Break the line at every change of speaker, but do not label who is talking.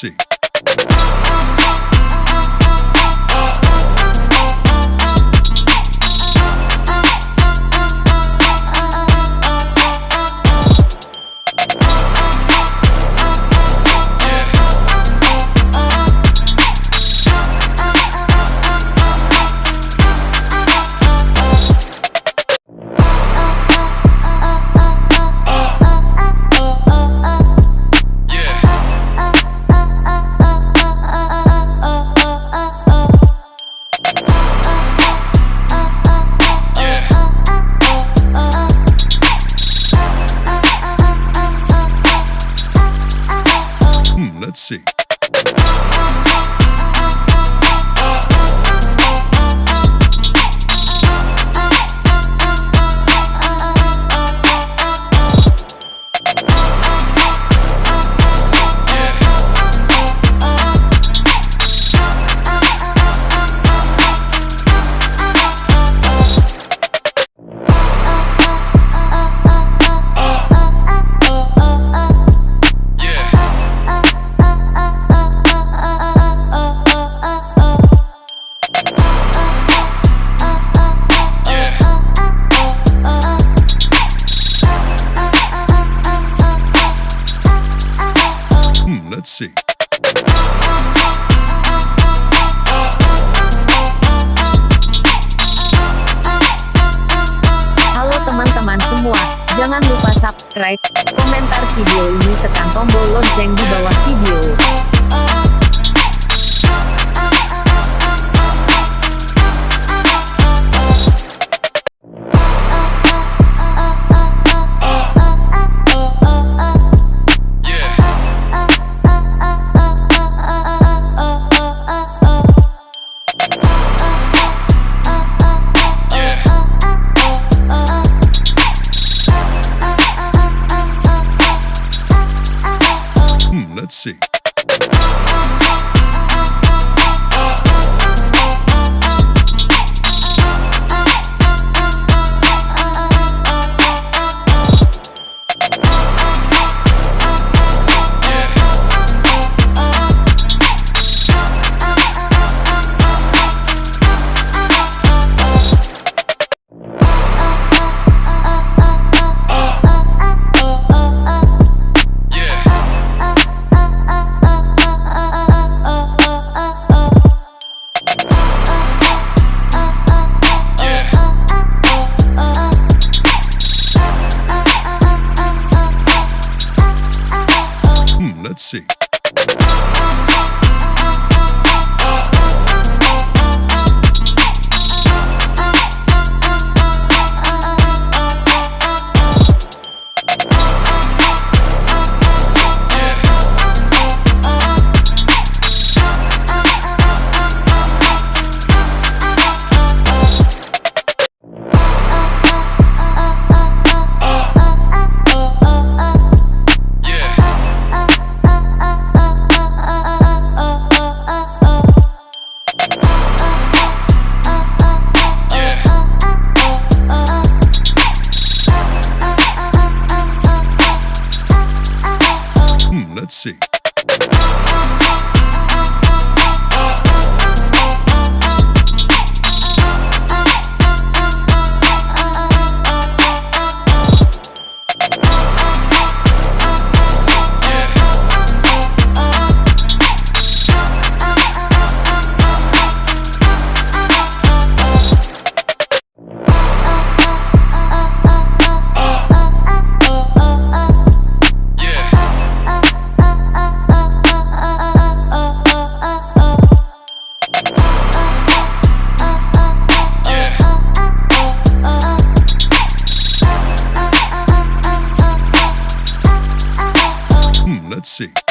see. See.
Halo teman-teman semua, jangan lupa subscribe, komentar video ini tekan tombol lonceng di bawah video.
Let's see. Let's see. Let's see. Uh, uh, see.